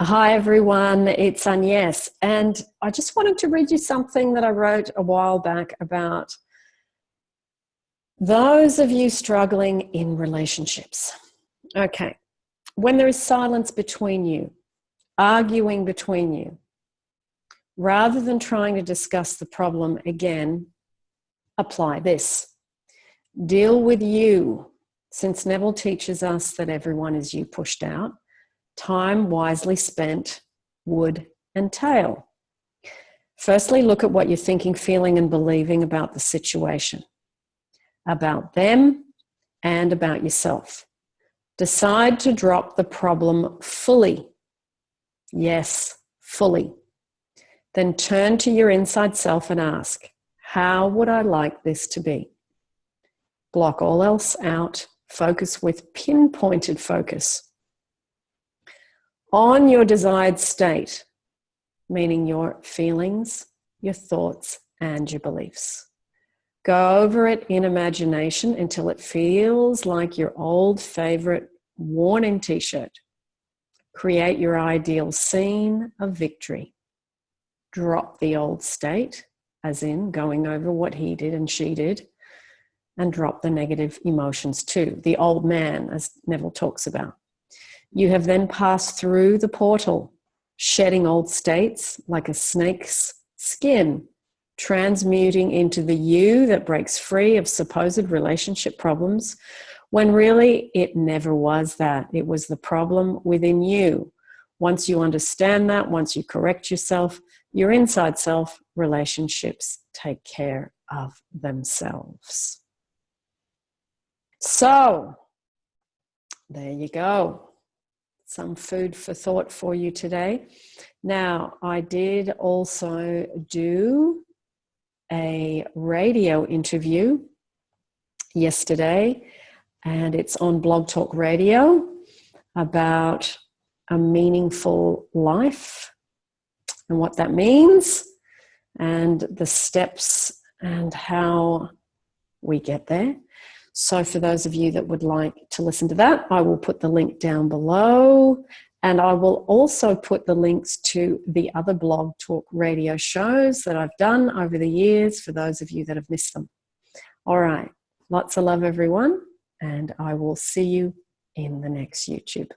Hi everyone, it's Agnes, and I just wanted to read you something that I wrote a while back about those of you struggling in relationships. Okay, when there is silence between you, arguing between you, rather than trying to discuss the problem again, apply this. Deal with you, since Neville teaches us that everyone is you pushed out time wisely spent, would, and tail. Firstly, look at what you're thinking, feeling, and believing about the situation, about them, and about yourself. Decide to drop the problem fully. Yes, fully. Then turn to your inside self and ask, How would I like this to be? Block all else out. Focus with pinpointed focus on your desired state, meaning your feelings, your thoughts, and your beliefs. Go over it in imagination until it feels like your old favorite warning t shirt. Create your ideal scene of victory. Drop the old state, as in going over what he did and she did, and drop the negative emotions too. The old man, as Neville talks about. You have then passed through the portal, shedding old states like a snake's skin, transmuting into the you that breaks free of supposed relationship problems, when really it never was that. It was the problem within you. Once you understand that, once you correct yourself, your inside self, relationships take care of themselves. So, there you go some food for thought for you today. Now, I did also do a radio interview yesterday, and it's on Blog Talk Radio about a meaningful life and what that means, and the steps and how we get there. So, for those of you that would like to listen to that, I will put the link down below. And I will also put the links to the other blog talk radio shows that I've done over the years for those of you that have missed them. All right. Lots of love, everyone. And I will see you in the next YouTube.